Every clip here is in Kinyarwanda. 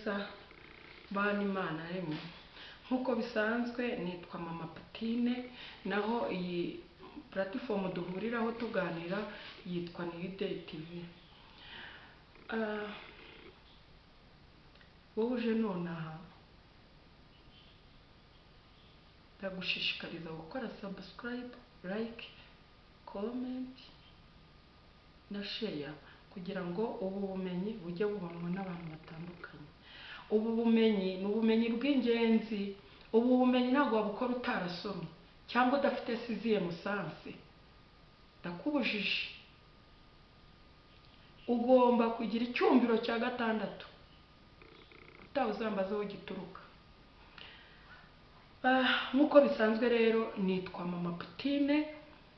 neza bana imana rimwe nk'uko bisanzwe nitwa mama Putine naho iyi puratifomu duhuriraho tuganira yitwa Niriday TV Ah, wowe uje nonaha? Ndagushishikariza gukora subscribe like comment na share kugira ngo ubu bumenyi bujye bubonwa ubu bumenyi ni ubumenyi bw'ingenzi. Ubu bumenyi ntabwo wabukora utarasomye cyangwa udafite siziye musansi ndakubujije. Ugomba kugira icyumviro cya gatandatu. Utaha uzambaza aho gituruka. Ah, nk'uko bisanzwe rero nitwa mama Putine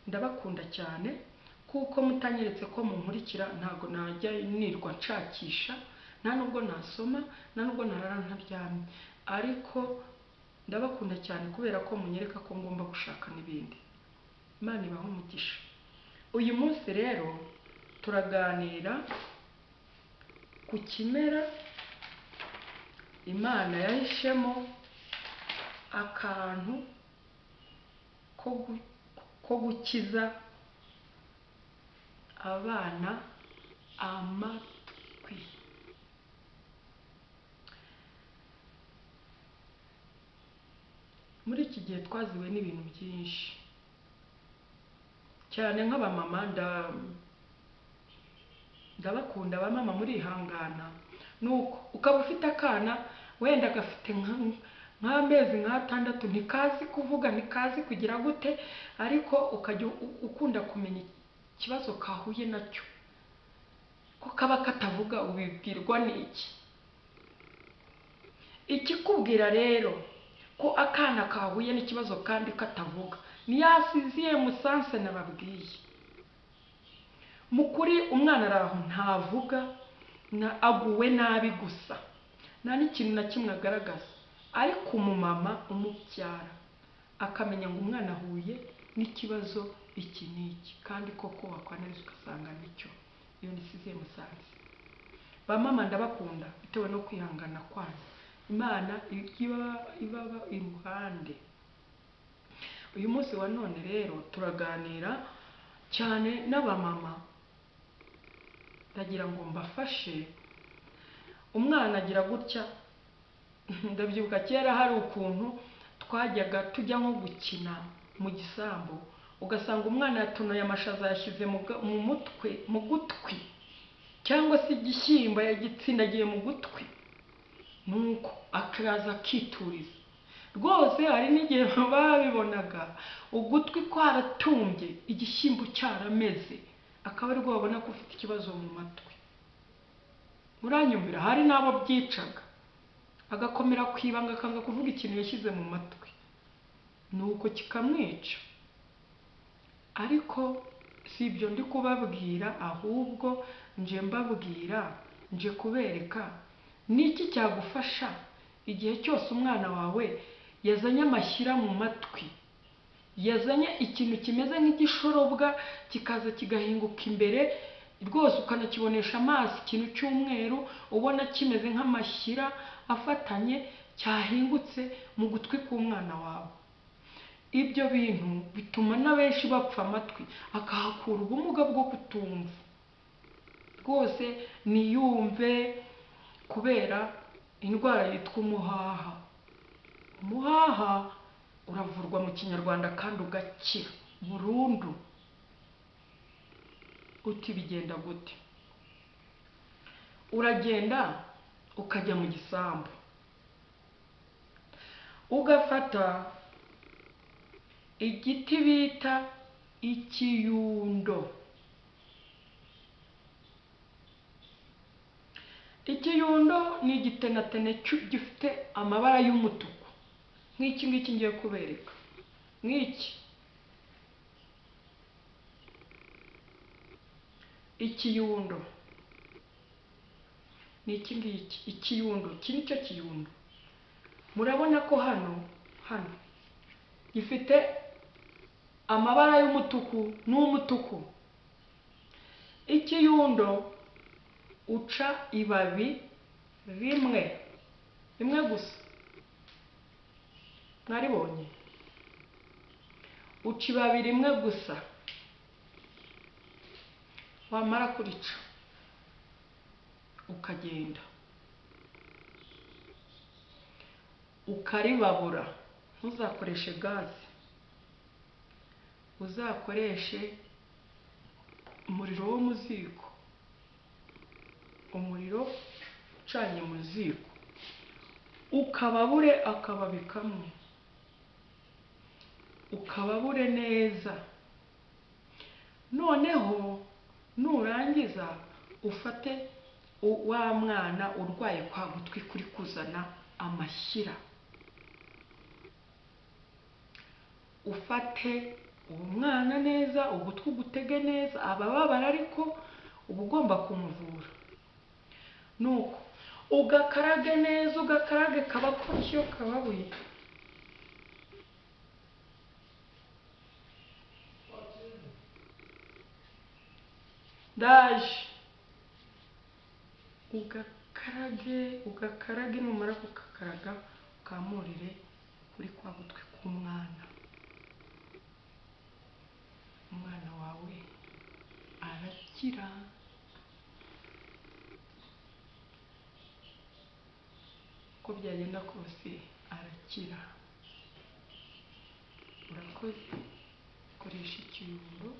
ndabakunda cyane kuko mutanyeretse ko munkurikira ntabwo najya nirwa nshakisha. Nta nubwo nasoma nta nubwo narara ntaryamye. Ariko ndabakunda cyane kubera ko munyereka ko ngomba gushaka n'ibindi. Imana ibahe umugisha. Uyu munsi rero turaganira ku kimera imana yahishemo akantu ko gu- ko gukiza abana amatwi gihe twaziwe n'ibintu byinshi. Cyane nk'abamama nda ndabakunda abamama murihangana. Nuko ukaba ufite akana? Wenda gafite nka- nk'amezi nk'atandatu ntikazi kuvuga ntikazi kugira gute ariko ukajya ukunda kumenya ikibazo kahuye na cyo ko kaba katavuga ubibwirwa n'iki ikikubwira rero ko akana kahuye n'ikibazo kandi katavuga. Ni ya siziye musanse nababwiye. Mu kuri umwana ari aho ntavuga na- aguwe nabi gusa. Nta n'ikintu na kimwe agaragaza. Ariko umumama umubyara. Akamenya ngo umwana ahuye n'ikibazo iki n'iki. Kandi koko wakwanariza ugasanga ni cyo. Iyo ni siziye musanze. Ba mama ndabakunda bitewe no kwihangana kwanyu imana iba ibaba iruhande. Uyu munsi wa none rero turaganira cyane n'abamama. Ndagira ngo mbafashe. Umwana agira gutya. Ndabyibuka kera hari ukuntu twajyaga tujya nko gukina mu gisambu. Ugasanga umwana yatonoye amashaza yashyize mu mutwe mu gutwi. Cyangwa se igishyimbo yagitsindagiye mu gutwi. Nuko akaza akituriza. Rwose hari n'igihe babibonaga. Ugutwi kwaratumbye igishyimbo cyarameze. Akaba ari bwo babona ko ufite ikibazo mu matwi. Muranyumvira hari n'abo byicaga. Agakomera ku ibanga akanga kuvuga ikintu yashyize mu matwi. Nuko kikamwica. Ariko si ibyo ndi kubabwira ahubwo nje mbabwira nje kubereka niki cyagufasha igihe cyose umwana wawe yazanye amashyira mu matwi? Yazanye ikintu kimeze nk'igishorobwa kikaza kigahinguka imbere rwose ukanakibonesha amaso ikintu cy'umweru ubona kimeze nk'amashyira afatanye cyahingutse mu gutwi k'umwana wawe. Ibyo bintu bituma na benshi bapfa amatwi akahakura ubumuga bwo kutumva. Rwose niyumve kubera indwara yitwa umuhaha. Umuhaha uravurwa mu kinyarwanda kandi ugakira. Burundu uti bigenda gute? Uragenda ukajya mu gisambu. Ugafata igiti bita ikiyundo. Ikiyundo ni igitenatene gifite amabara y'umutuku. Nk'iki ngiki ngiye kubereka. Nk'iki. Ikiyundo. Ni iki ngiki? Ikiyundo. Iki ni cyo kiyundo. Murabona ko hano hano gifite amabara y'umutuku n'umutuku. Ikiyundo uca ibabi rimwe rimwe gusa. Mwaribonye? Uca ibabi rimwe gusa. Wamara kurica ukagenda. Ukaribabura ntuzakoreshe gaze. Uzakoreshe umuriro wo mu ziko umuriro ucanye mu ziko. Ukababure akababi kamwe. Ukababure neza. Noneho nurangiza ufate wa mwana urwaye kwa gutwi kuri kuzana amashyira. Ufate uwo mwana neza ugutwi ugutege neza abababara ariko uba ugomba kumuvura. Nuko. Ugakarage neza ugakarage kaba kotyo kababuye ndaje ugakarage ugakarage numara kugakaraga ukamurire kuri kwa gutwi k'umwana. Umwana wawe arakira. Uko byagenda kose arakira. Urakoze. Koresha ikirundo